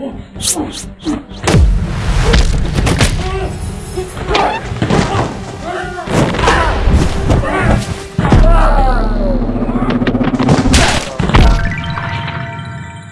Oh,